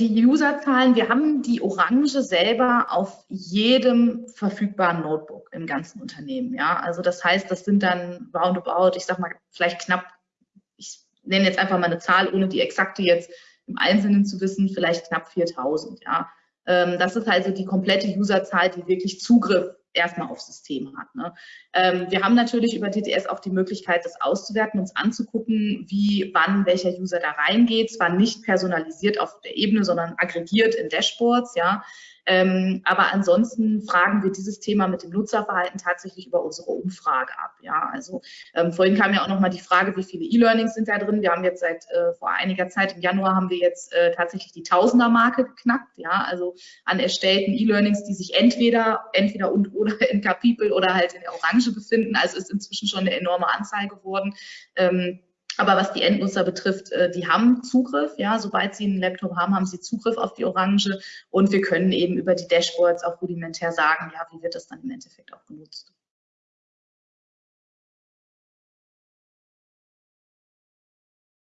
die Userzahlen, wir haben die Orange selber auf jedem verfügbaren Notebook im ganzen Unternehmen. Ja, also das heißt, das sind dann roundabout, ich sag mal, vielleicht knapp, ich nenne jetzt einfach mal eine Zahl, ohne die exakte jetzt im Einzelnen zu wissen, vielleicht knapp 4000. Ja, ähm, das ist also die komplette Userzahl, die wirklich Zugriff erstmal aufs System hat. Ne? Ähm, wir haben natürlich über TTS auch die Möglichkeit, das auszuwerten, uns anzugucken, wie, wann welcher User da reingeht. Zwar nicht personalisiert auf der Ebene, sondern aggregiert in Dashboards, ja. Ähm, aber ansonsten fragen wir dieses Thema mit dem Nutzerverhalten tatsächlich über unsere Umfrage ab. Ja, also ähm, vorhin kam ja auch noch mal die Frage, wie viele E-Learnings sind da drin. Wir haben jetzt seit äh, vor einiger Zeit, im Januar haben wir jetzt äh, tatsächlich die Tausender-Marke geknackt. Ja, also an erstellten E-Learnings, die sich entweder, entweder und oder in Kapitel oder halt in der Orange befinden. Also ist inzwischen schon eine enorme Anzahl geworden. Ähm, aber was die Endnutzer betrifft, äh, die haben Zugriff, ja, sobald sie einen Laptop haben, haben sie Zugriff auf die Orange und wir können eben über die Dashboards auch rudimentär sagen, ja, wie wird das dann im Endeffekt auch genutzt.